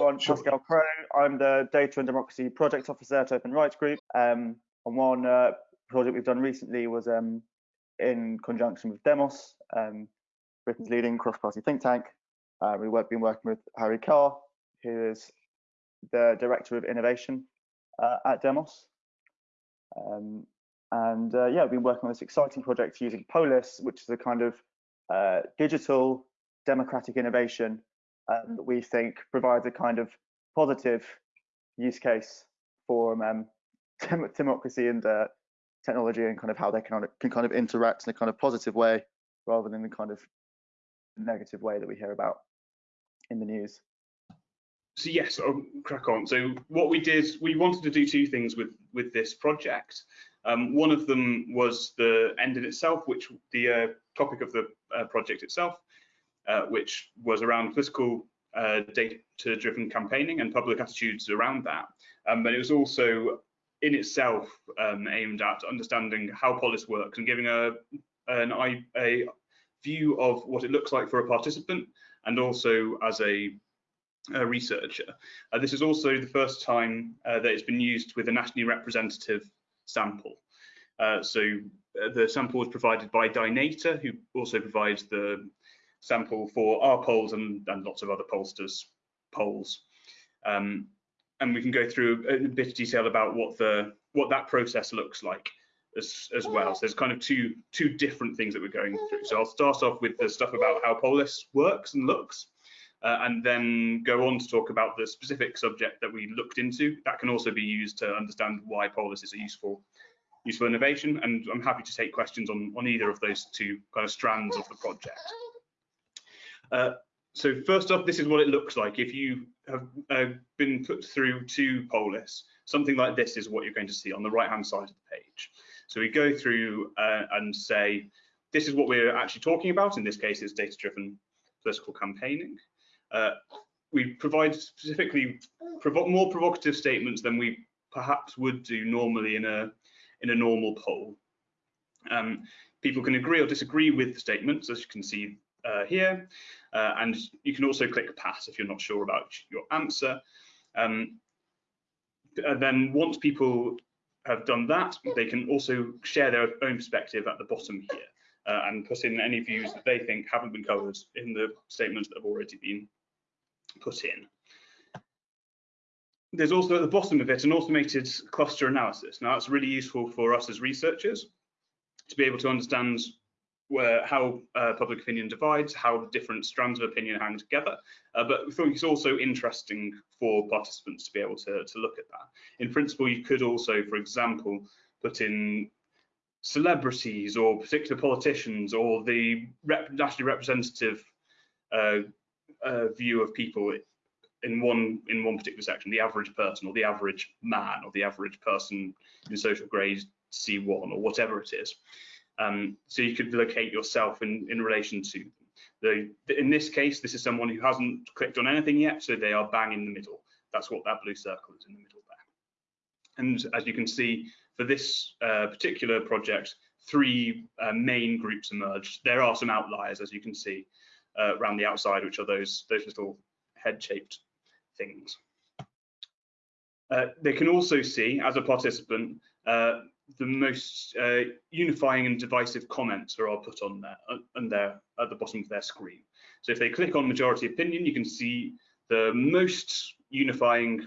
I'm Pascal Crowe. I'm the Data and Democracy Project Officer at Open Rights Group. Um, and one uh, project we've done recently was um, in conjunction with Demos, um, Britain's leading cross-party think tank. Uh, we've been working with Harry Carr, who is the Director of Innovation uh, at Demos. Um, and uh, yeah, we've been working on this exciting project using Polis, which is a kind of uh, digital democratic innovation um, that we think provides a kind of positive use case for um, democracy and uh, technology and kind of how they can, can kind of interact in a kind of positive way rather than the kind of negative way that we hear about in the news. So yes, I'll crack on. So what we did, we wanted to do two things with with this project. Um, one of them was the end in itself, which the uh, topic of the uh, project itself, uh, which was around political uh, data-driven campaigning and public attitudes around that. Um, but it was also in itself um, aimed at understanding how Polis works and giving a an a view of what it looks like for a participant and also as a, a researcher. Uh, this is also the first time uh, that it's been used with a nationally representative sample. Uh, so uh, the sample was provided by Dynata, who also provides the sample for our polls and, and lots of other pollsters' polls. Um, and we can go through a, bit of detail about what the what that process looks like as, as well. So there's kind of two two different things that we're going through. So I'll start off with the stuff about how Polis works and looks, uh, and then go on to talk about the specific subject that we looked into. That can also be used to understand why Polis is a useful useful innovation. And I'm happy to take questions on on either of those two kind of strands of the project. Uh, so first off, this is what it looks like. If you have uh, been put through to Polis, something like this is what you're going to see on the right-hand side of the page. So we go through uh, and say, this is what we're actually talking about. In this case, it's data-driven political campaigning. Uh, we provide specifically provo more provocative statements than we perhaps would do normally in a in a normal poll. Um, people can agree or disagree with the statements, as you can see uh, here, uh, and you can also click pass if you're not sure about your answer. Um, and then once people have done that, they can also share their own perspective at the bottom here uh, and put in any views that they think haven't been covered in the statements that have already been put in. There's also at the bottom of it an automated cluster analysis. Now that's really useful for us as researchers to be able to understand where, how uh, public opinion divides, how different strands of opinion hang together. Uh, but we think it's also interesting for participants to be able to, to look at that. In principle, you could also, for example, put in celebrities or particular politicians or the rep nationally representative uh, uh, view of people in one in one particular section, the average person or the average man or the average person in social grade C1 or whatever it is. Um, so you could locate yourself in, in relation to them. The, in this case, this is someone who hasn't clicked on anything yet, so they are bang in the middle. That's what that blue circle is in the middle there. And as you can see, for this uh, particular project, three uh, main groups emerged. There are some outliers, as you can see, uh, around the outside, which are those, those little head-shaped things. Uh, they can also see, as a participant, uh, the most uh, unifying and divisive comments are all put on there uh, there at the bottom of their screen. So if they click on majority opinion, you can see the most unifying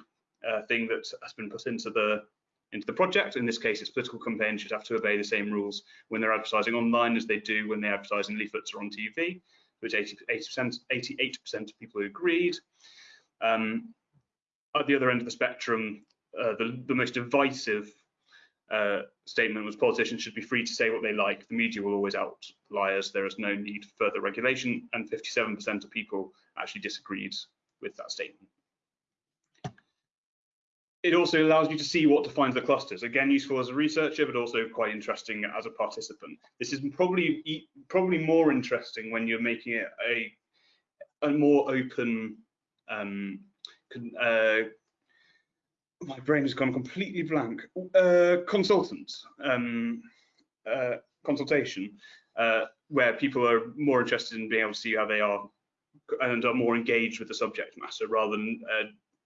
uh, thing that has been put into the into the project. In this case, it's political campaigns should have to obey the same rules when they're advertising online as they do when they advertise in leaflets or on TV, which 80, 80%, 88% of people agreed. Um, at the other end of the spectrum, uh, the, the most divisive statement was politicians should be free to say what they like. The media will always out liars. There is no need for further regulation. And 57% of people actually disagreed with that statement. It also allows you to see what defines the clusters. Again, useful as a researcher, but also quite interesting as a participant. This is probably probably more interesting when you're making it a, a more open um, uh, my brain has gone completely blank. Uh, consultant, um, uh, consultation, uh, where people are more interested in being able to see how they are and are more engaged with the subject matter rather than a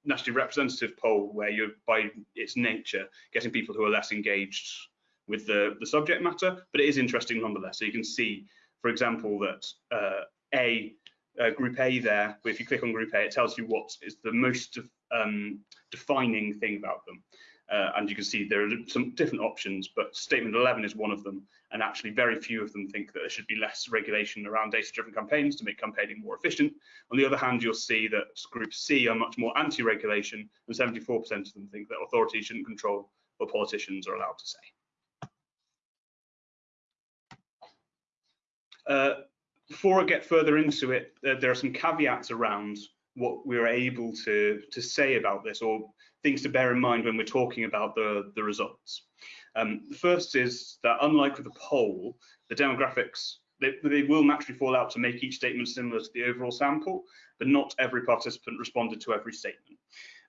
nationally representative poll where you're by its nature getting people who are less engaged with the, the subject matter, but it is interesting nonetheless. So you can see, for example, that uh, A, uh, group A there, if you click on group A, it tells you what is the most um, defining thing about them. Uh, and you can see there are some different options, but statement 11 is one of them. And actually very few of them think that there should be less regulation around data-driven campaigns to make campaigning more efficient. On the other hand, you'll see that group C are much more anti-regulation and 74% of them think that authorities shouldn't control what politicians are allowed to say. Uh, before I get further into it, uh, there are some caveats around what we're able to, to say about this or things to bear in mind when we're talking about the, the results. Um, the first is that unlike with the poll, the demographics, they, they will naturally fall out to make each statement similar to the overall sample, but not every participant responded to every statement.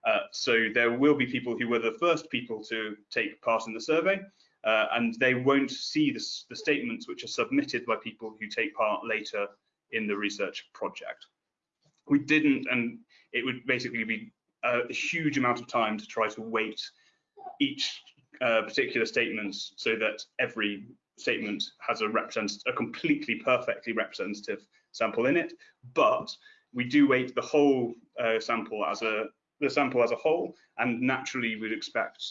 Uh, so there will be people who were the first people to take part in the survey, uh, and they won't see the statements which are submitted by people who take part later in the research project. We didn't, and it would basically be a huge amount of time to try to weight each uh, particular statements so that every statement has a represent a completely perfectly representative sample in it. But we do weight the whole uh, sample as a the sample as a whole and naturally we'd expect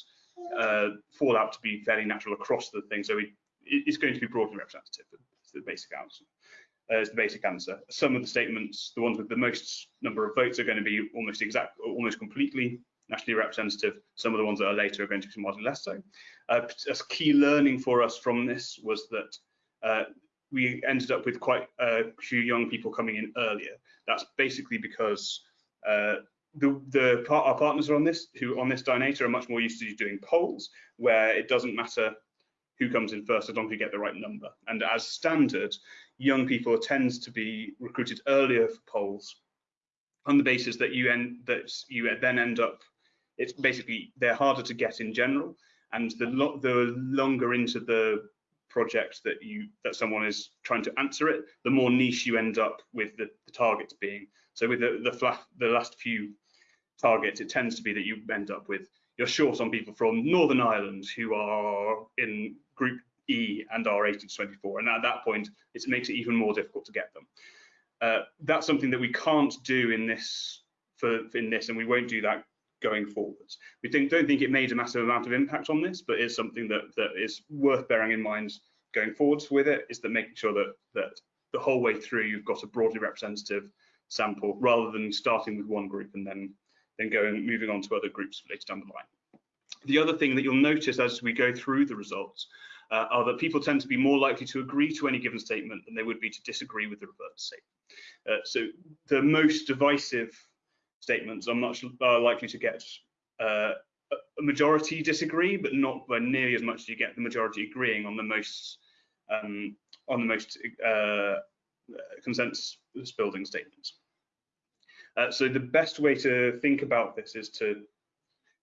uh, fallout to be fairly natural across the thing. So it, it's going to be broadly representative the basic answer uh, is the basic answer. Some of the statements, the ones with the most number of votes, are going to be almost exact, almost completely nationally representative. Some of the ones that are later are going to be somewhat less so. Uh, a key learning for us from this was that uh, we ended up with quite a few young people coming in earlier. That's basically because uh, the, the our partners are on this, who on this Dynata are much more used to doing polls, where it doesn't matter who comes in first as long as you get the right number. And as standard, young people tends to be recruited earlier for polls on the basis that you end that you then end up it's basically they're harder to get in general and the lo the longer into the project that you that someone is trying to answer it the more niche you end up with the, the targets being. So with the the, the last few targets it tends to be that you end up with you're short on people from northern ireland who are in group E and are 18 to 24. And at that point, it makes it even more difficult to get them. Uh, that's something that we can't do in this for in this, and we won't do that going forwards. We think, don't think it made a massive amount of impact on this, but it's something that that is worth bearing in mind going forwards with it. Is that making sure that that the whole way through you've got a broadly representative sample rather than starting with one group and then then going moving on to other groups later down the line. The other thing that you'll notice as we go through the results uh, are that people tend to be more likely to agree to any given statement than they would be to disagree with the reverse statement. Uh, so the most divisive statements are much are likely to get uh, a majority disagree, but not by nearly as much as you get the majority agreeing on the most um, on the most uh, consensus building statements. Uh, so the best way to think about this is to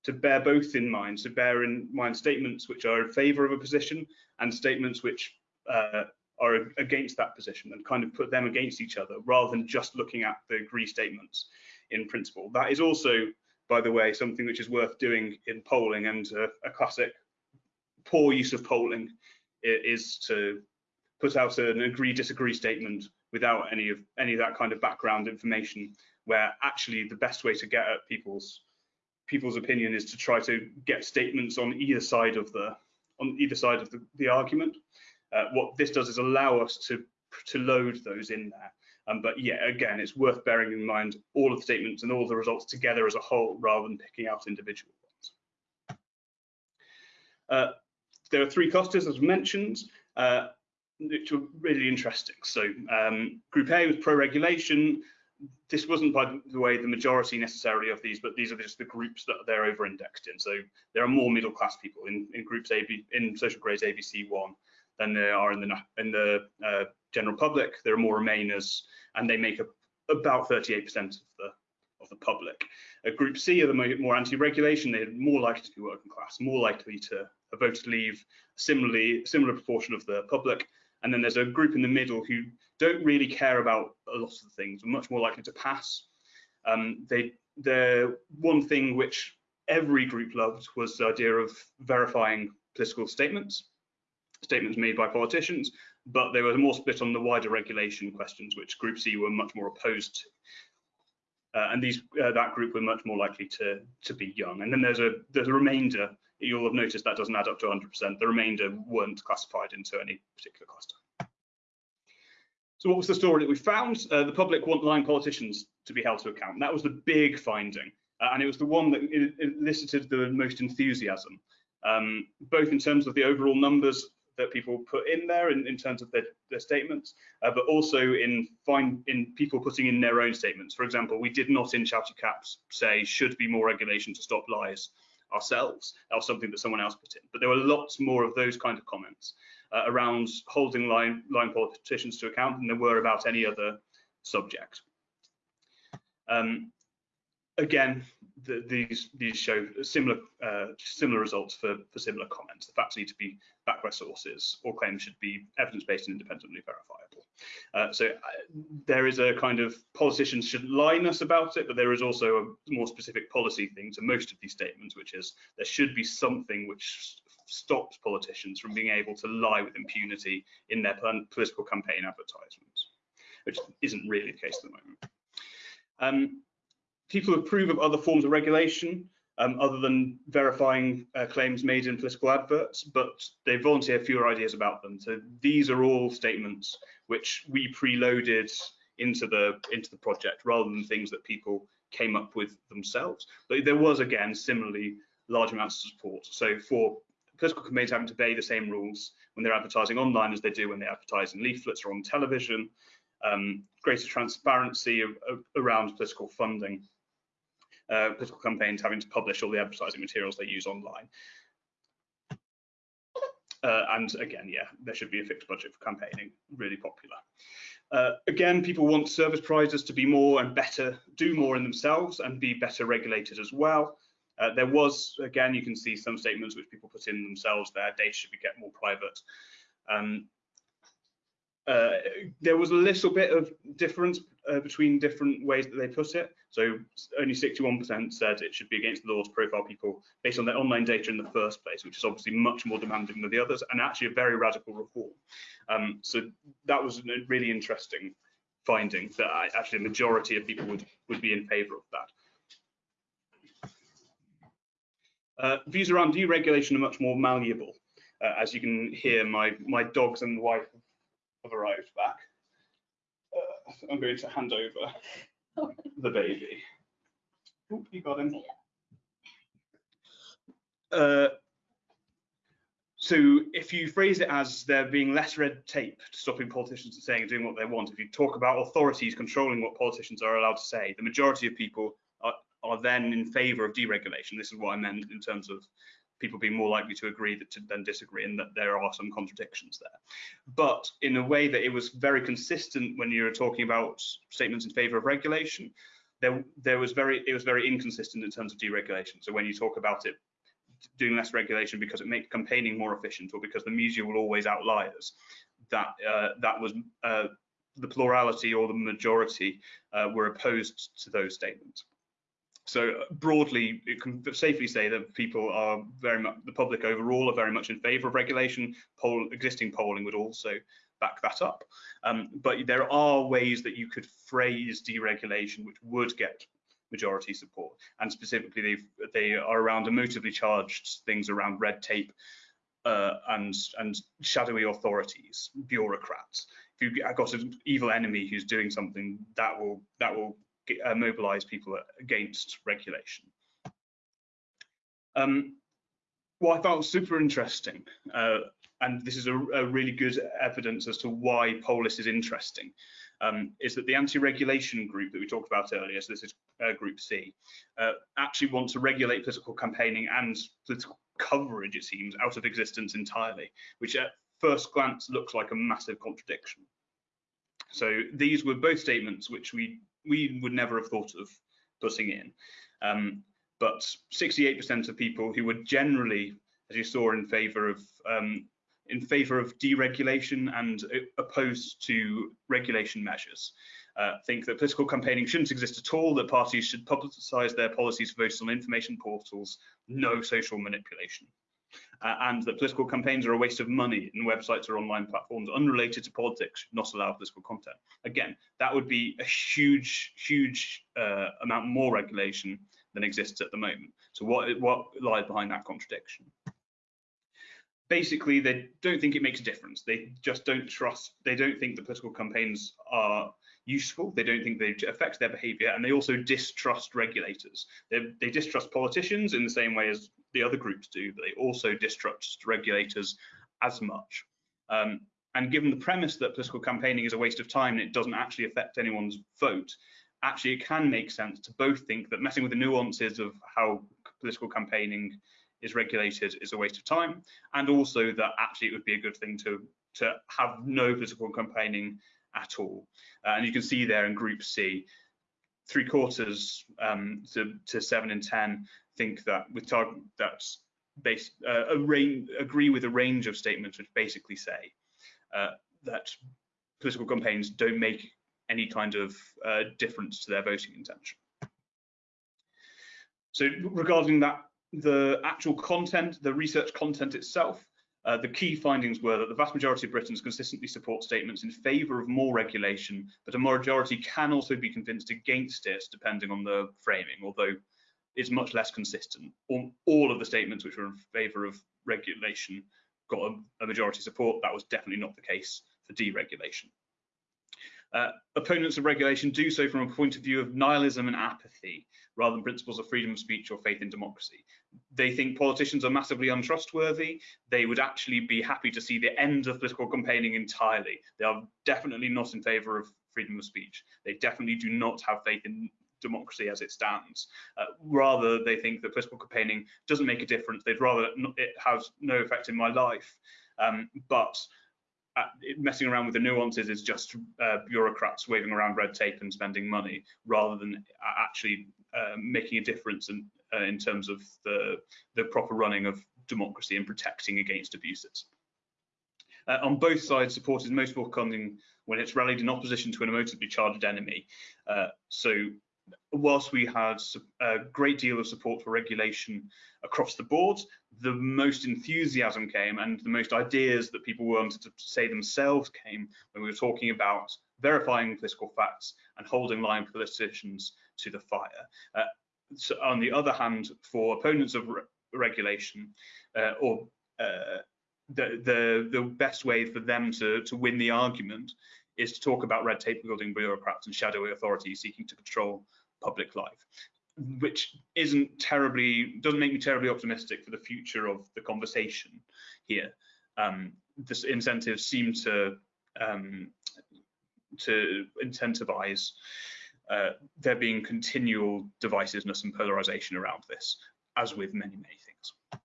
to bear both in mind, to bear in mind statements which are in favour of a position and statements which uh, are against that position and kind of put them against each other rather than just looking at the agree statements in principle. That is also, by the way, something which is worth doing in polling and uh, a classic poor use of polling is to put out an agree disagree statement without any of any of that kind of background information where actually the best way to get at people's people's opinion is to try to get statements on either side of the on either side of the, the argument. Uh, what this does is allow us to to load those in there. Um, but yeah, again, it's worth bearing in mind all of the statements and all the results together as a whole rather than picking out individual ones. Uh, there are three clusters, as mentioned, uh, which were really interesting. So um, Group A was pro-regulation, this wasn't, by the way, the majority necessarily of these, but these are just the groups that they're over-indexed in. So there are more middle-class people in, in groups AB in social grades ABC one than there are in the in the uh, general public. There are more Remainers, and they make up about 38% of the of the public. Group C are the more anti-regulation. They're more likely to be working class, more likely to have voted leave. Similarly, similar proportion of the public, and then there's a group in the middle who don't really care about a lot of things, are much more likely to pass. Um, they, the one thing which every group loved was the idea of verifying political statements, statements made by politicians, but they were more split on the wider regulation questions, which Group C were much more opposed to. Uh, and these uh, that group were much more likely to to be young. And then there's a there's a remainder. You'll have noticed that doesn't add up to 100%. The remainder weren't classified into any particular cluster. So what was the story that we found? Uh, the public want lying politicians to be held to account. That was the big finding, uh, and it was the one that elicited the most enthusiasm, um, both in terms of the overall numbers that people put in there in, in terms of their, their statements, uh, but also in find in people putting in their own statements. For example, we did not in shouty caps say should be more regulation to stop lies ourselves. Was something that someone else put in. But there were lots more of those kind of comments uh, around holding line, line politicians to account than there were about any other subject. Um, again, the, these these show similar uh, similar results for, for similar comments. The facts need to be backed by sources. or claims should be evidence-based and independently verifiable. Uh, so uh, there is a kind of politicians should line us about it, but there is also a more specific policy thing to most of these statements, which is there should be something which stops politicians from being able to lie with impunity in their political campaign advertisements, which isn't really the case at the moment. Um, people approve of other forms of regulation um, other than verifying uh, claims made in political adverts, but they volunteer fewer ideas about them. So these are all statements which we preloaded into the into the project rather than things that people came up with themselves. But there was again similarly large amounts of support. So for political campaigns having to obey the same rules when they're advertising online as they do when they advertise in leaflets or on television, um, greater transparency of, of, around political funding uh, political campaigns having to publish all the advertising materials they use online. Uh, and again, yeah, there should be a fixed budget for campaigning, really popular. Uh, again, people want service providers to be more and better, do more in themselves and be better regulated as well. Uh, there was, again, you can see some statements which people put in themselves there, data should be get more private. Um, uh, there was a little bit of difference uh, between different ways that they put it. So only 61% said it should be against the law to profile people based on their online data in the first place, which is obviously much more demanding than the others, and actually a very radical reform. Um, so that was a really interesting finding that actually a majority of people would, would be in favour of that. Uh, views around deregulation are much more malleable. Uh, as you can hear, my, my dogs and wife have arrived back. Uh, I'm going to hand over the baby. Oop, you got him. Uh, so if you phrase it as there being less red tape stopping politicians from saying and doing what they want, if you talk about authorities controlling what politicians are allowed to say, the majority of people are, are then in favour of deregulation. This is what I meant in terms of people being more likely to agree to, than disagree and that there are some contradictions there. But in a way that it was very consistent when you were talking about statements in favor of regulation, there, there was very, it was very inconsistent in terms of deregulation. So when you talk about it doing less regulation because it makes campaigning more efficient or because the media will always outlie us, that, uh, that was uh, the plurality or the majority uh, were opposed to those statements. So broadly, it can safely say that people are very much, the public overall are very much in favour of regulation. Poll, existing polling would also back that up. Um, but there are ways that you could phrase deregulation which would get majority support. And specifically, they they are around emotively charged things around red tape uh, and and shadowy authorities, bureaucrats. If you've got an evil enemy who's doing something, that will that will uh, mobilize people against regulation. Um, what I found super interesting, uh, and this is a, a, really good evidence as to why Polis is interesting, um, is that the anti-regulation group that we talked about earlier, so this is uh, Group C, uh, actually want to regulate political campaigning and political coverage, it seems, out of existence entirely, which at first glance looks like a massive contradiction. So these were both statements which we we would never have thought of putting in. Um, but 68% of people who were generally, as you saw, in favour of um, in favour of deregulation and uh, opposed to regulation measures. Uh, think that political campaigning shouldn't exist at all, that parties should publicise their policies for on information portals, no social manipulation. Uh, and that political campaigns are a waste of money and websites or online platforms unrelated to politics should not allow political content. Again, that would be a huge, huge uh, amount more regulation than exists at the moment. So what, what lies behind that contradiction? Basically, they don't think it makes a difference. They just don't trust, they don't think the political campaigns are useful. They don't think they affect their behavior, and they also distrust regulators. They, they distrust politicians in the same way as the other groups do, but they also distrust regulators as much. Um, and given the premise that political campaigning is a waste of time and it doesn't actually affect anyone's vote, actually it can make sense to both think that messing with the nuances of how political campaigning is regulated is a waste of time, and also that actually it would be a good thing to to have no political campaigning at all. Uh, and you can see there in Group C, three quarters um, to, to, seven in ten think that with target that's based uh, a range, agree with a range of statements which basically say uh, that political campaigns don't make any kind of uh, difference to their voting intention. So regarding that, the actual content, the research content itself, uh, the key findings were that the vast majority of Britons consistently support statements in favour of more regulation, but a majority can also be convinced against it, depending on the framing, although it's much less consistent. All, all of the statements which were in favour of regulation got a, a, majority support. That was definitely not the case for deregulation. Uh, opponents of regulation do so from a point of view of nihilism and apathy, rather than principles of freedom of speech or faith in democracy. They think politicians are massively untrustworthy. They would actually be happy to see the end of political campaigning entirely. They are definitely not in favour of freedom of speech. They definitely do not have faith in democracy as it stands. Uh, rather, they think that political campaigning doesn't make a difference. They'd rather it has no effect in my life. Um, but uh, messing around with the nuances is just uh, bureaucrats waving around red tape and spending money rather than actually uh, making a difference in, uh, in terms of the, the proper running of democracy and protecting against abuses. Uh, on both sides, support is most welcoming when it's rallied in opposition to an emotively charged enemy. Uh, so whilst we had a great deal of support for regulation across the board, the most enthusiasm came and the most ideas that people wanted to say themselves came when we were talking about verifying political facts and holding line politicians to the fire. Uh, so on the other hand, for opponents of re regulation uh, or uh, the, the, the best way for them to, to win the argument is to talk about red tape building bureaucrats and shadowy authorities seeking to control public life, which isn't terribly, doesn't make me terribly optimistic for the future of the conversation here. Um, this incentives seem to um, to incentivize uh, there being continual divisiveness and polarization around this, as with many, many things.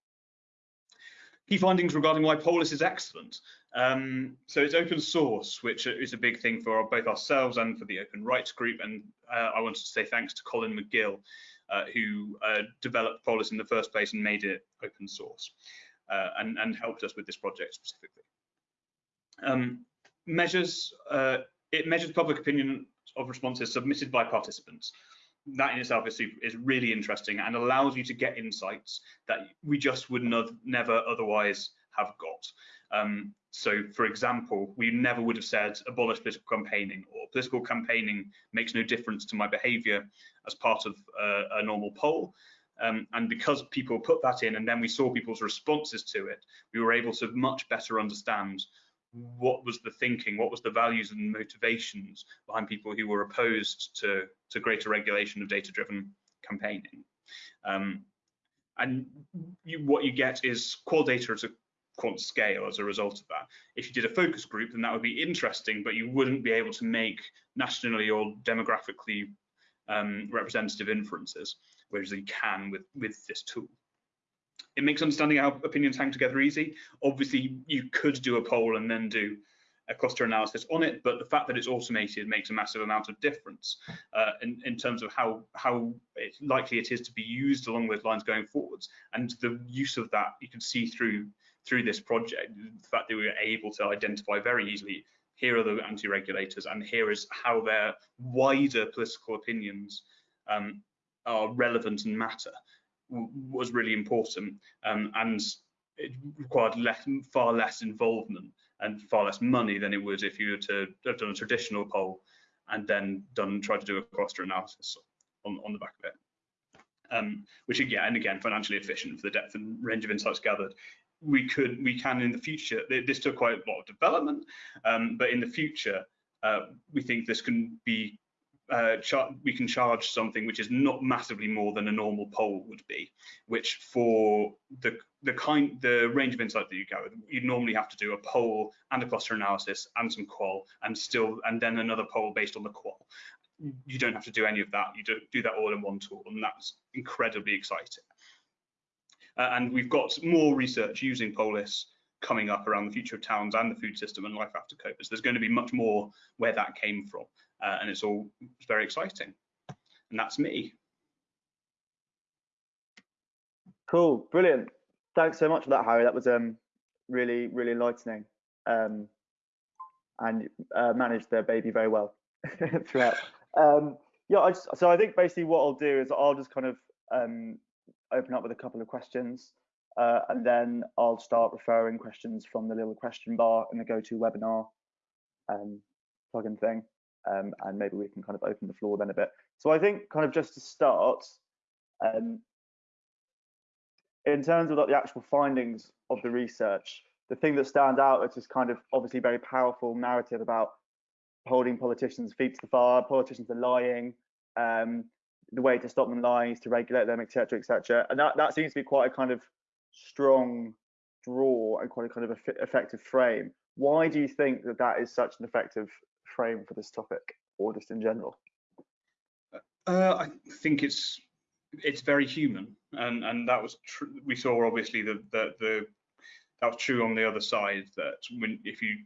Key findings regarding why Polis is excellent. Um, so it's open source, which is a big thing for both ourselves and for the Open Rights Group. And uh, I wanted to say thanks to Colin Megill, uh, who uh, developed Polis in the first place and made it open source uh, and, and, helped us with this project specifically. Um, measures, uh, it measures public opinion of responses submitted by participants. That in itself is, is really interesting and allows you to get insights that we just would not, never otherwise have got. Um, so, for example, we never would have said abolish political campaigning or political campaigning makes no difference to my behaviour as part of uh, a normal poll. Um, and because people put that in and then we saw people's responses to it, we were able to much better understand what was the thinking, what was the values and motivations behind people who were opposed to, to greater regulation of data-driven campaigning. Um, and you, what you get is qual data at a quant scale as a result of that. If you did a focus group, then that would be interesting, but you wouldn't be able to make nationally or demographically um, representative inferences, whereas you can with, with this tool. It makes understanding how opinions hang together easy. Obviously, you could do a poll and then do a cluster analysis on it, but the fact that it's automated makes a massive amount of difference uh, in, in, terms of how how likely it is to be used along those lines going forwards. And the use of that you can see through through this project, the fact that we were able to identify very easily here are the anti-regulators and here is how their wider political opinions um, are relevant and matter was really important um, and it required less, far less involvement and far less money than it would if you were to have done a traditional poll and then done try to do a cluster analysis on, on the back of it. Um, which again and again financially efficient for the depth and range of insights gathered. We could we can in the future. This took quite a lot of development, um, but in the future uh, we think this can be uh, we can charge something which is not massively more than a normal poll would be, which for the the kind the range of insight that you gather, you'd normally have to do a poll and a cluster analysis and some qual and still and then another poll based on the qual. You don't have to do any of that. You do, do that all in one tool, and that's incredibly exciting. Uh, and we've got more research using Polis coming up around the future of towns and the food system and life after COVID. So there's going to be much more where that came from uh, and it's all very exciting. And that's me. Cool, brilliant. Thanks so much for that, Harry. That was um, really, really enlightening. Um, and uh, managed the baby very well throughout. Um, yeah, I just, so I think basically what I'll do is I'll just kind of um, open up with a couple of questions, uh, and then I'll start referring questions from the little question bar in the GoToWebinar um, plugin thing um, and maybe we can kind of open the floor then a bit. So I think kind of just to start, um, in terms of like the actual findings of the research, the thing that stands out is this kind of obviously very powerful narrative about holding politicians' feet to the fire, politicians are lying, um, the way to stop them is to regulate them, etc., etc. And that, that seems to be quite a kind of strong draw and quite a kind of effective frame. Why do you think that that is such an effective frame for this topic or just in general? Uh, I think it's it's very human, and and that was true. We saw obviously the, the the that was true on the other side that when if you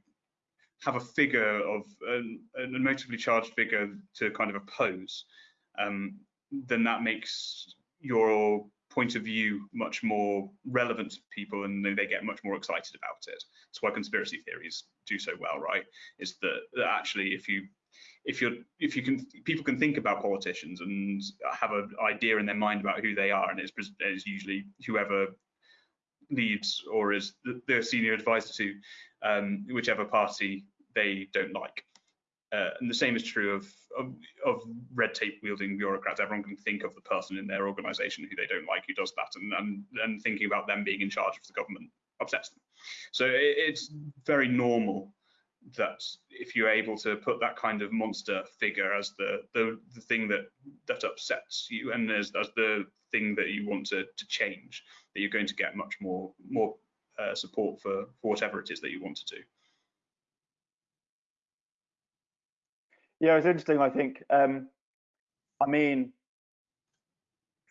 have a figure of an, an emotively charged figure to kind of oppose, um, then that makes your point of view much more relevant to people and they get much more excited about it. That's why conspiracy theories do so well, right? Is that, that actually if you if you're if you can people can think about politicians and have an idea in their mind about who they are and it's, it's usually whoever leads or is the, the senior advisor to um, whichever party they don't like uh, and the same is true of, of, of red tape wielding bureaucrats. Everyone can think of the person in their organisation who they don't like who does that, and, and and thinking about them being in charge of the government upsets them. So it, it's very normal that if you're able to put that kind of monster figure as the the, the thing that that upsets you and as, as the thing that you want to, to change, that you're going to get much more more uh, support for, for whatever it is that you want to do. Yeah, it's interesting. I think. Um, I mean,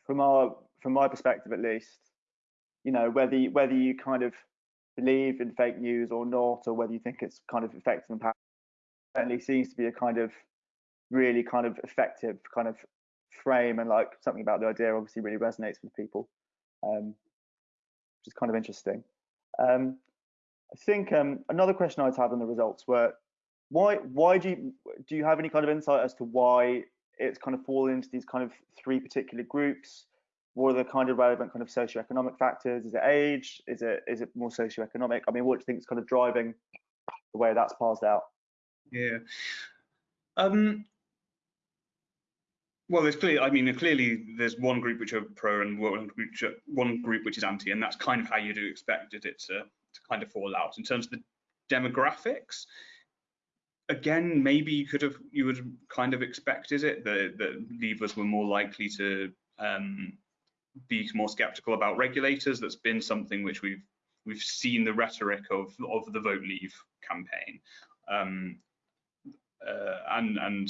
from our from my perspective at least, you know, whether you, whether you kind of believe in fake news or not, or whether you think it's kind of effective and powerful, certainly seems to be a kind of really kind of effective kind of frame and like something about the idea obviously really resonates with people, um, which is kind of interesting. Um, I think um, another question I'd had on the results were why why do you do you have any kind of insight as to why it's kind of fallen into these kind of three particular groups? What are the kind of relevant kind of socioeconomic factors? Is it age? Is it is it more socioeconomic? I mean, what do you think is kind of driving the way that's parsed out? Yeah. Um, well, there's clearly, I mean, clearly there's one group which are pro and one group, one group which is anti, and that's kind of how you'd expect it to, to kind of fall out. In terms of the demographics, again, maybe you could have you would kind of expected it that that leavers were more likely to um, be more skeptical about regulators. That's been something which we've we've seen the rhetoric of of the vote leave campaign. Um, uh, and and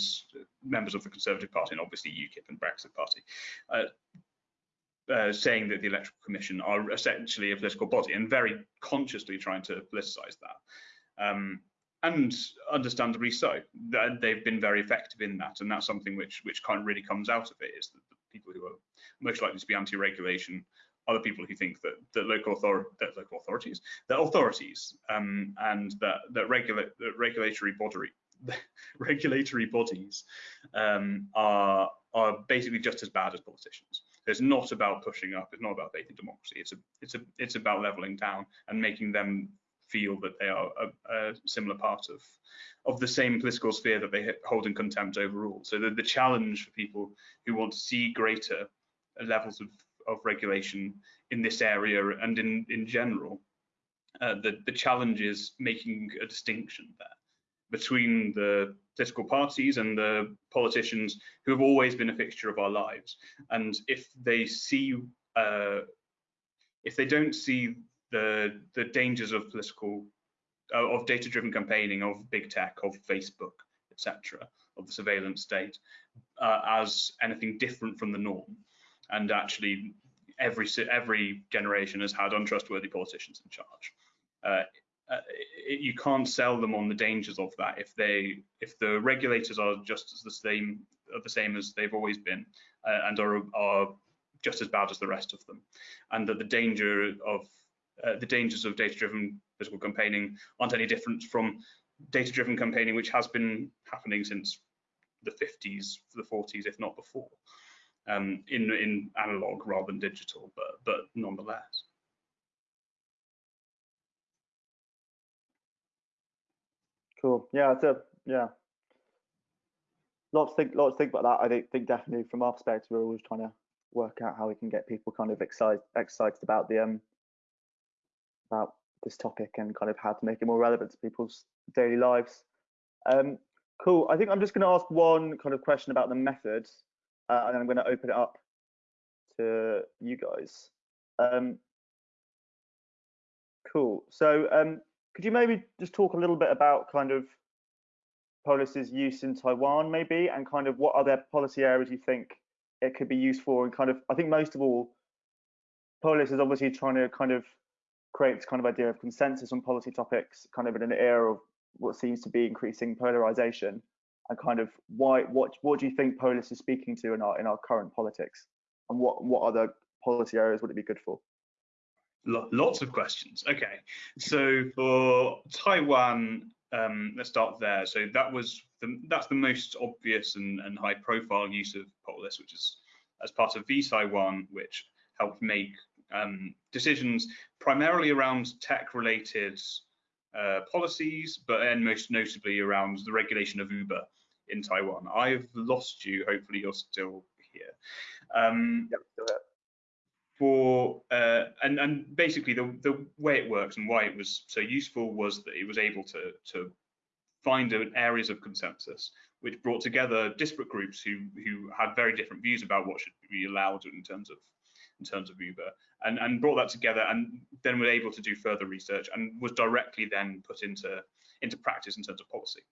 members of the Conservative Party and obviously UKIP and Brexit Party, uh, uh, saying that the Electoral Commission are essentially a political body and very consciously trying to politicize that. Um, and understandably so. They've been very effective in that, and that's something which which kind of really comes out of it is that the people who are most likely to be anti-regulation other people who think that that local author that local authorities that authorities um, and that that regulate regulatory body regulatory bodies um, are are basically just as bad as politicians. It's not about pushing up. It's not about faith in democracy. It's a it's a it's about leveling down and making them feel that they are a, a similar part of of the same political sphere that they hold in contempt overall. So the, the challenge for people who want to see greater levels of, of regulation in this area and in, in general, uh, the, the challenge is making a distinction there between the political parties and the politicians who have always been a fixture of our lives. And if they see, uh, if they don't see the the dangers of political, uh, of data-driven campaigning, of big tech, of Facebook, etc., of the surveillance state, uh, as anything different from the norm, and actually every every generation has had untrustworthy politicians in charge. Uh, uh, you can't sell them on the dangers of that if they if the regulators are just as the same are the same as they've always been uh, and are are just as bad as the rest of them and that the danger of uh, the dangers of data-driven political campaigning aren't any different from data-driven campaigning which has been happening since the 50s the 40s if not before um, in in analog rather than digital but but nonetheless Cool. Yeah, it's a yeah. Lots think. Lots think about that. I think, think definitely from our perspective, we're always trying to work out how we can get people kind of excited excited about the um about this topic and kind of how to make it more relevant to people's daily lives. Um, cool. I think I'm just going to ask one kind of question about the methods, uh, and then I'm going to open it up to you guys. Um, cool. So um, could you maybe just talk a little bit about kind of Polis's use in Taiwan, maybe, and kind of what other policy areas you think it could be used for? And kind of, I think most of all, Polis is obviously trying to kind of create this kind of idea of consensus on policy topics, kind of in an era of what seems to be increasing polarization. And kind of why, what, what do you think Polis is speaking to in our in our current politics, and what what other policy areas would it be good for? lots of questions. Okay, so for Taiwan, um, let's start there. So that was the, that's the most obvious and, and high profile use of Polis, which is as part of vTaiwan, which helped make um, decisions primarily around tech related uh, policies, but then most notably around the regulation of Uber in Taiwan. I've lost you. Hopefully, you're still here. Um, yep, still here for uh, and and basically the the way it works and why it was so useful was that it was able to to find areas of consensus which brought together disparate groups who who had very different views about what should be allowed in terms of in terms of Uber and and brought that together and then were able to do further research and was directly then put into into practice in terms of policy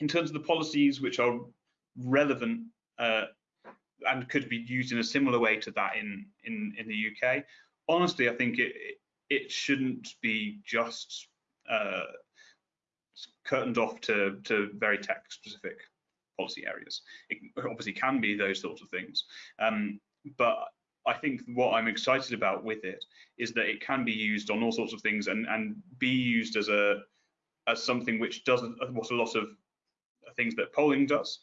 in terms of the policies which are relevant uh, and could be used in a similar way to that in in in the UK. Honestly, I think it it shouldn't be just uh, curtained off to to very tech specific policy areas. It obviously can be those sorts of things, um, but I think what I'm excited about with it is that it can be used on all sorts of things and and be used as a as something which does what a lot of things that polling does,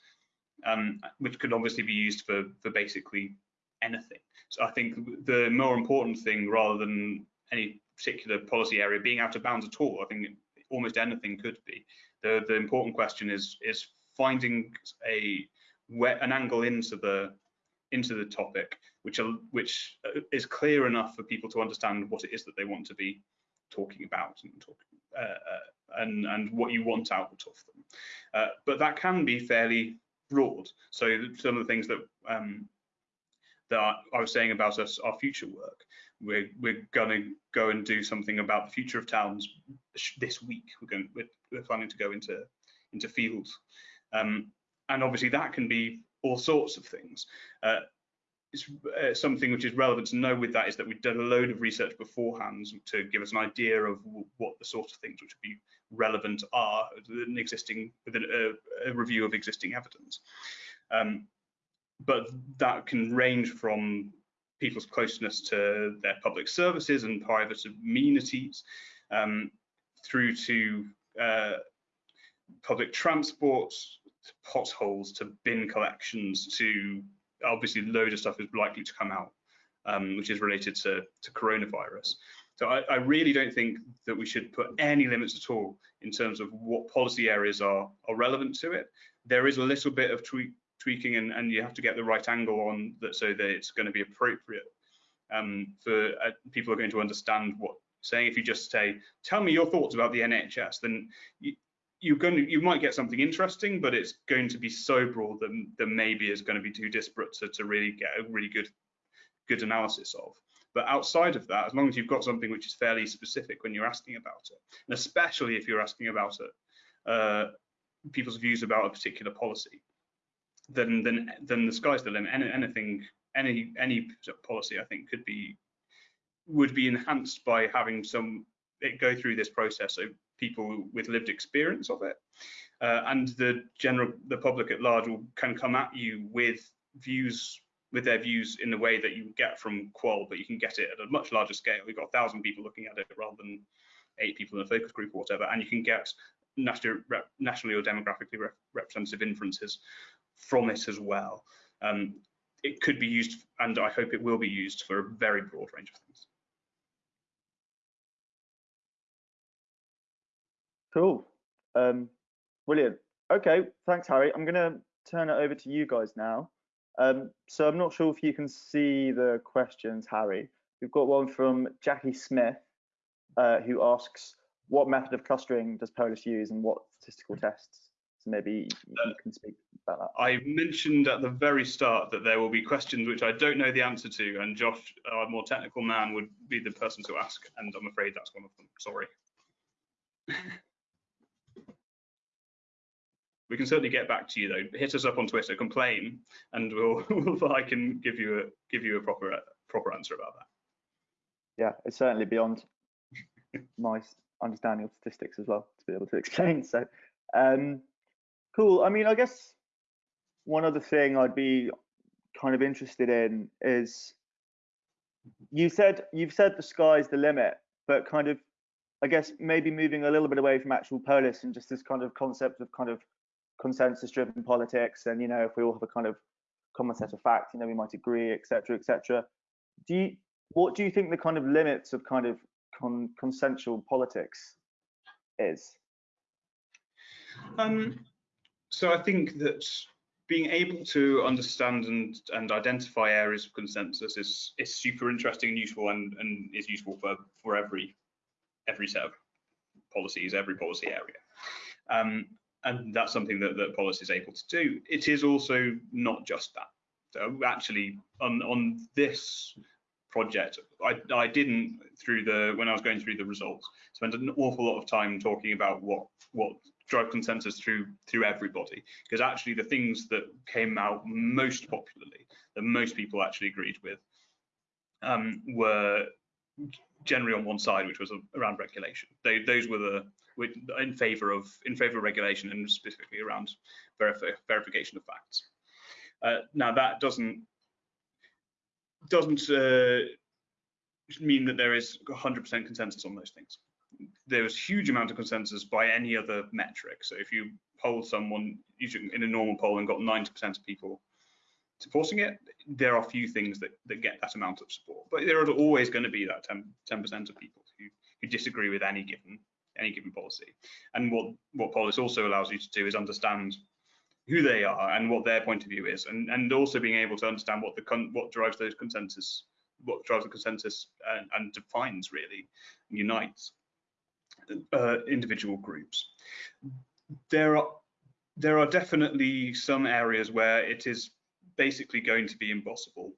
um, which could obviously be used for, for basically anything. So I think the more important thing, rather than any particular policy area being out of bounds at all, I think almost anything could be. The the important question is is finding a an angle into the into the topic, which are, which is clear enough for people to understand what it is that they want to be talking about and talking uh, uh, and and what you want out of them. Uh, but that can be fairly broad. So some of the things that um, that I was saying about us, our future work, we're we're going to go and do something about the future of towns this week. We're going we're, we're planning to go into into fields, um, and obviously that can be all sorts of things. Uh, uh, something which is relevant to know with that is that we've done a load of research beforehand to give us an idea of what the sort of things which would be relevant are an existing within a, a, review of existing evidence. Um, but that can range from people's closeness to their public services and private amenities, um, through to uh, public transport, to potholes, to bin collections, to obviously load of stuff is likely to come out, um, which is related to, to coronavirus. So I, I, really don't think that we should put any limits at all in terms of what policy areas are, are relevant to it. There is a little bit of tweak, tweaking and, and you have to get the right angle on that so that it's going to be appropriate um, for uh, people are going to understand what saying. If you just say, tell me your thoughts about the NHS, then you, you're going to, you might get something interesting, but it's going to be so broad that, that maybe is going to be too disparate to, to really get a really good good analysis of. But outside of that, as long as you've got something which is fairly specific when you're asking about it, and especially if you're asking about it, uh, people's views about a particular policy, then then then the sky's the limit. Any, anything, any any policy, I think, could be would be enhanced by having some it go through this process so people with lived experience of it. Uh, and the general the public at large will can come at you with views with their views in the way that you get from qual but you can get it at a much larger scale. You've got a thousand people looking at it rather than eight people in a focus group or whatever and you can get national, nationally or demographically rep representative inferences from it as well. Um, it could be used and i hope it will be used for a very broad range of things Cool. Um, brilliant. Okay, thanks, Harry. I'm going to turn it over to you guys now. Um, so I'm not sure if you can see the questions, Harry. We've got one from Jackie Smith, uh, who asks, what method of clustering does Polis use and what statistical tests? So maybe you uh, can speak about that. I mentioned at the very start that there will be questions which I don't know the answer to, and Josh, our more technical man, would be the person to ask, and I'm afraid that's one of them. Sorry. we can certainly get back to you though. Hit us up on Twitter, complain, and we'll, we'll I can give you a give you a proper proper answer about that. Yeah, it's certainly beyond my understanding of statistics as well to be able to explain. So, um, cool. I mean, I guess one other thing I'd be kind of interested in is you said you've said the sky's the limit, but kind of I guess maybe moving a little bit away from actual polis and just this kind of concept of kind of consensus driven politics and you know if we all have a kind of common set of facts you know we might agree etc etc do you what do you think the kind of limits of kind of con consensual politics is? Um, so i think that being able to understand and, and identify areas of consensus is is super interesting and useful and, and is useful for for every every set of policies every policy area. Um, and that's something that, that Polis is able to do. It is also not just that. So actually, on on this project, I, I didn't through the when I was going through the results spend an awful lot of time talking about what what drove consensus through through everybody because actually the things that came out most popularly that most people actually agreed with um, were generally on one side, which was around regulation. They, those were the in favour of in favour of regulation and specifically around verification of facts. Uh, now that doesn't doesn't uh, mean that there is 100% consensus on those things. There is huge amount of consensus by any other metric. So if you poll someone in a normal poll and got 90% of people supporting it, there are few things that, that get that amount of support. But there are always going to be that 10 percent of people who, who disagree with any given any given policy. And what what Polis also allows you to do is understand who they are and what their point of view is, and and also being able to understand what the what drives those consensus, what drives the consensus and, and defines really, and unites uh, individual groups. There are there are definitely some areas where it is basically going to be impossible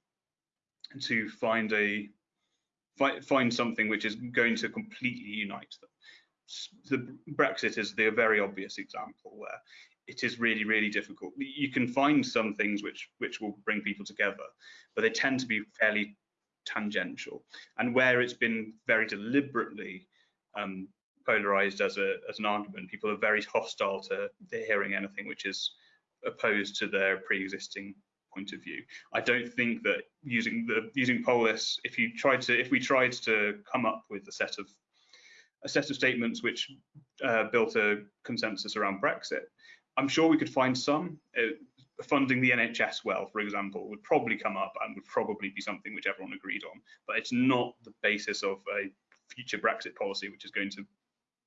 to find a find something which is going to completely unite them. The Brexit is the very obvious example where it is really really difficult. You can find some things which which will bring people together, but they tend to be fairly tangential. And where it's been very deliberately um, polarized as a as an argument, people are very hostile to, to hearing anything which is opposed to their pre-existing point of view. I don't think that using the using Polis, if you tried to if we tried to come up with a set of a set of statements which uh, built a consensus around Brexit, I'm sure we could find some. Uh, funding the NHS well, for example, would probably come up and would probably be something which everyone agreed on, but it's not the basis of a future Brexit policy which is going to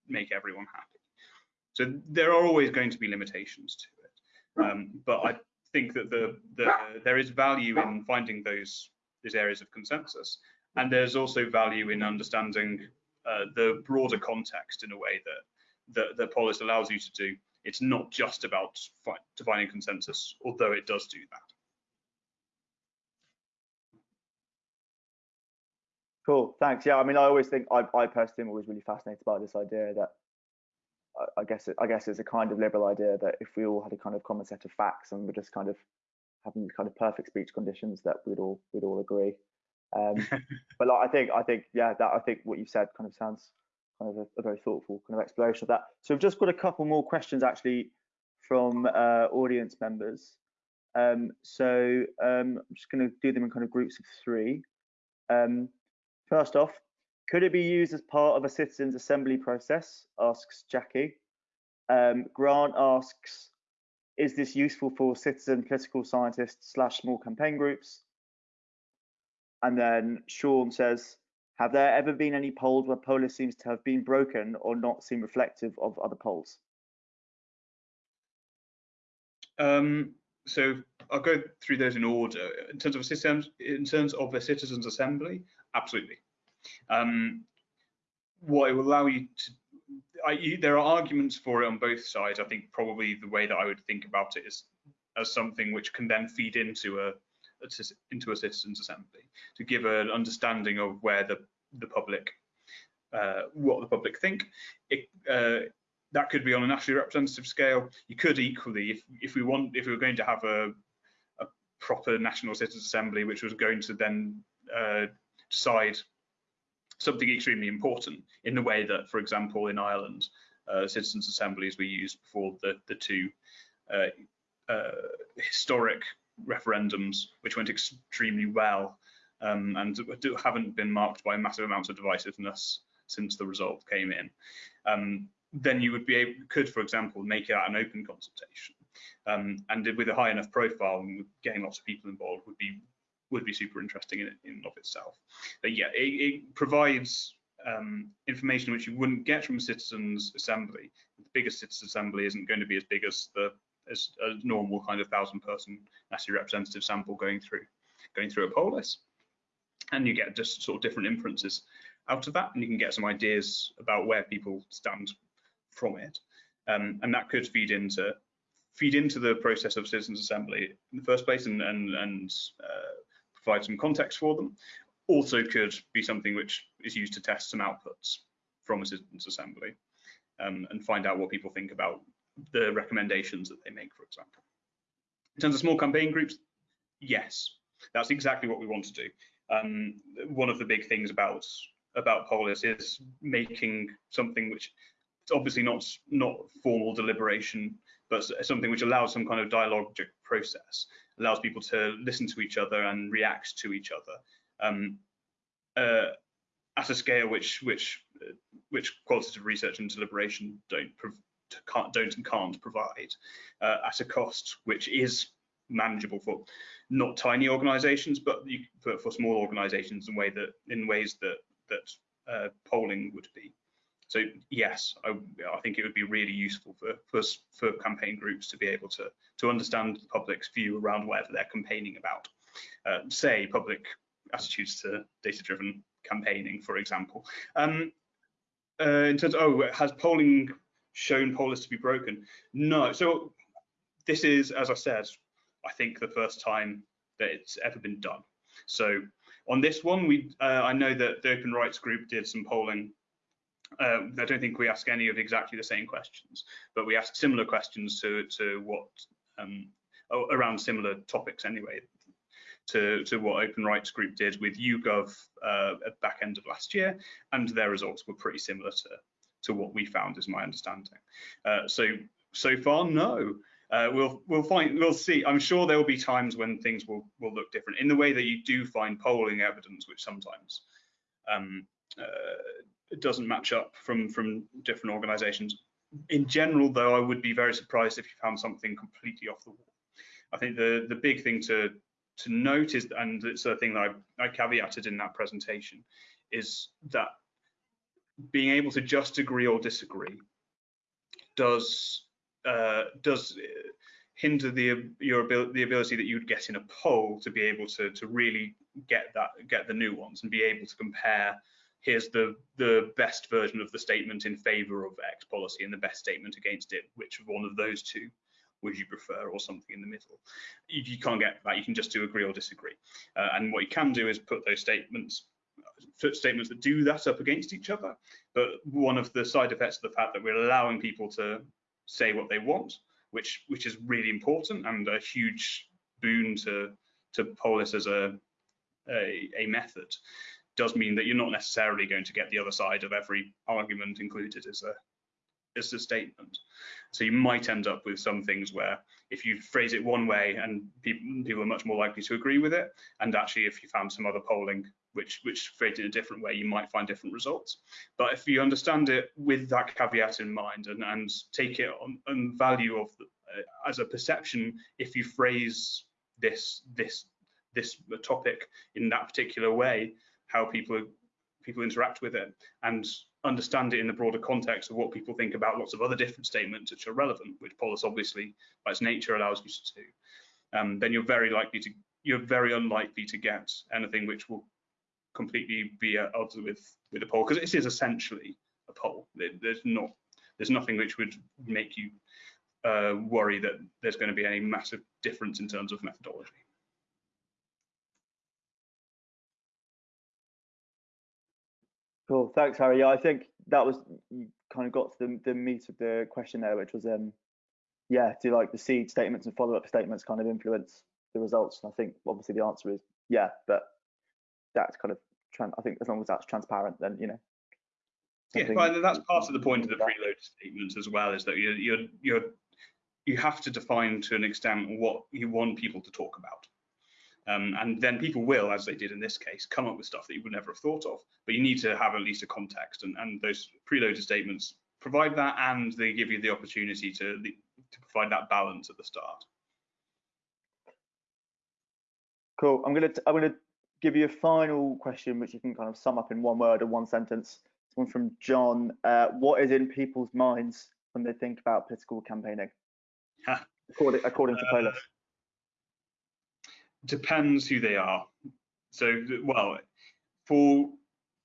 make everyone happy. So there are always going to be limitations to it, um, but I think that the, the, there is value in finding those those areas of consensus, and there's also value in understanding uh, the broader context in a way that that, that Polis allows you to do. It's not just about defining consensus, although it does do that. Cool, thanks. Yeah, I mean, I always think I, I personally am always really fascinated by this idea that I, I guess it, I guess it's a kind of liberal idea that if we all had a kind of common set of facts and we're just kind of having these kind of perfect speech conditions, that we'd all we'd all agree. Um, but like, I think I think yeah, that I think what you said kind of sounds kind of a, a, very thoughtful kind of exploration of that. So we've just got a couple more questions actually from uh, audience members. Um, so um, I'm just going to do them in kind of groups of three. Um, first off, could it be used as part of a citizens assembly process? Asks Jackie. Um, Grant asks, is this useful for citizen political scientists slash small campaign groups? And then Sean says, have there ever been any polls where Polis seems to have been broken or not seem reflective of other polls? Um, so I'll go through those in order. In terms of systems, in terms of a citizens' assembly, absolutely. Um, what it will allow you to, I, you, there are arguments for it on both sides. I think probably the way that I would think about it is as something which can then feed into a, a into a citizens' assembly to give an understanding of where the the public uh, what the public think. It, uh, that could be on a nationally representative scale. You could equally, if if we want, if we were going to have a, a proper national citizens' assembly, which was going to then uh, decide something extremely important in the way that, for example, in Ireland, uh, citizens' assemblies were used before the the two uh, uh, historic referendums, which went extremely well um, and haven't been marked by massive amounts of divisiveness since the result came in. Um, then you would be able, could, for example, make it an open consultation. Um, and with a high enough profile and getting lots of people involved would be would be super interesting in, in of itself. But yeah, it, it provides um, information which you wouldn't get from a citizens assembly. The biggest citizens assembly isn't going to be as big as the as a normal kind of thousand person nationally representative sample going through going through a polis and you get just sort of different inferences out of that and you can get some ideas about where people stand from it. Um, and that could feed into feed into the process of citizens assembly in the first place and and, and uh, provide some context for them. Also could be something which is used to test some outputs from a citizens assembly um, and find out what people think about the recommendations that they make for example. In terms of small campaign groups yes that's exactly what we want to do. Um, one of the big things about about Polis is making something which it's obviously not not formal deliberation, but something which allows some kind of dialogic process, allows people to listen to each other and react to each other um, uh, at a scale which which which qualitative research and deliberation don't can't, don't and can't provide uh, at a cost which is manageable for not tiny organizations, but you, for, for small organizations in way that in ways that that uh, polling would be. So yes, I, I, think it would be really useful for, for, for campaign groups to be able to to understand the public's view around whatever they're campaigning about. Uh, say public attitudes to data-driven campaigning, for example. Um, uh, in terms of, oh, has polling shown Polis to be broken? No. So this is, as I said, I think the first time that it's ever been done. So on this one, we uh, I know that the Open Rights Group did some polling. Uh, I don't think we ask any of exactly the same questions, but we asked similar questions to to what um, around similar topics anyway. To, to what Open Rights Group did with YouGov uh, at back end of last year, and their results were pretty similar to to what we found, is my understanding. Uh, so so far, no. uh, we'll we'll find we'll see. I'm sure there will be times when things will will look different in the way that you do find polling evidence, which sometimes um, uh, doesn't match up from from different organisations. In general, though, I would be very surprised if you found something completely off the wall. I think the the big thing to to note is, and it's a thing that I, I caveated in that presentation, is that being able to just agree or disagree does uh, does hinder the your ability the ability that you'd get in a poll to be able to to really get that get the nuance and be able to compare here's the the best version of the statement in favor of X policy and the best statement against it. Which one of those two would you prefer, or something in the middle? If you can't get that, you can just do agree or disagree. Uh, and what you can do is put those statements statements that do that up against each other. But one of the side effects of the fact that we're allowing people to say what they want, which which is really important and a huge boon to to Polis as a a, a method, does mean that you're not necessarily going to get the other side of every argument included as a as a statement. So you might end up with some things where if you phrase it one way and people, people are much more likely to agree with it, and actually if you found some other polling which which phrased in a different way, you might find different results. But if you understand it with that caveat in mind and, and take it on, on value of the, uh, as a perception, if you phrase this this this topic in that particular way, how people people interact with it and understand it in the broader context of what people think about lots of other different statements which are relevant, which Polis obviously by its nature allows you to do, um, then you're very likely to you're very unlikely to get anything which will completely be at odds with with a poll because this is essentially a poll. There's not there's nothing which would make you uh, worry that there's going to be any massive difference in terms of methodology. Cool, thanks, Harry. Yeah, I think that was you kind of got to the, the meat of the question there, which was um, yeah, do like the seed statements and follow-up statements kind of influence the results? And I think obviously the answer is yeah, but that's kind of I think as long as that's transparent, then you know. Yeah, well, that's part of the point of the preload statements as well, is that you're you're you're you have to define to an extent what you want people to talk about. Um, and then people will, as they did in this case, come up with stuff that you would never have thought of. But you need to have at least a context, and, and those preloaded statements provide that, and they give you the opportunity to, to provide that balance at the start. Cool. I'm gonna I'm gonna give you a final question, which you can kind of sum up in one word or one sentence. It's one from John. Uh, what is in people's minds when they think about political campaigning? according, according to uh, Polis depends who they are. So, well, for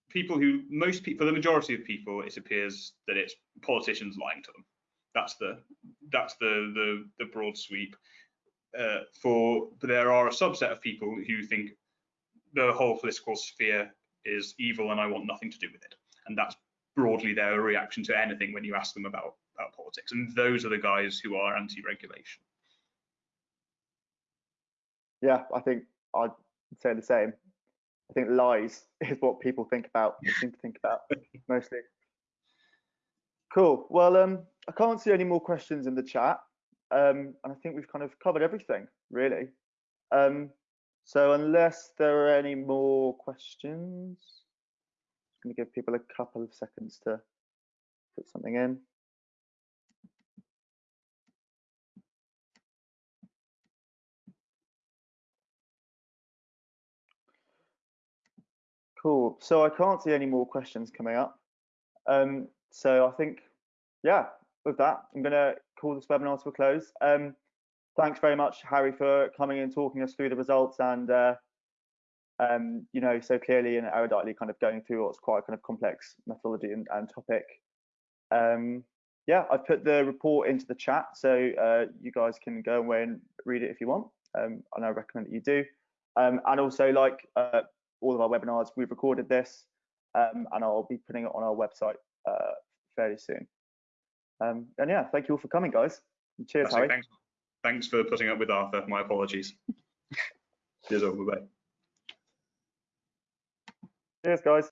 people who most people, for the majority of people, it appears that it's politicians lying to them. That's the that's the the, the broad sweep. Uh, for but there are a subset of people who think the whole political sphere is evil and I want nothing to do with it, and that's broadly their reaction to anything when you ask them about about politics. And those are the guys who are anti-regulation yeah, I think I'd say the same. I think lies is what people think about, seem to think about mostly. Cool. Well, um, I can't see any more questions in the chat, um, and I think we've kind of covered everything really. Um, so unless there are any more questions, I'm going to give people a couple of seconds to put something in. Cool. So I can't see any more questions coming up. Um, so I think, yeah, with that, I'm going to call this webinar to a close. Um, thanks very much, Harry, for coming and talking us through the results and, uh, um, you know, so clearly and eruditely kind of going through what's quite a kind of complex methodology and, and topic. Um, yeah, I've put the report into the chat, so uh, you guys can go away and read it if you want, um, and I recommend that you do. Um, and also, like uh, all of our webinars. We've recorded this um, and I'll be putting it on our website uh, fairly soon. Um, and yeah, thank you all for coming, guys. Cheers, Harry. Thanks for putting up with Arthur. My apologies. Cheers, bye. Cheers, guys.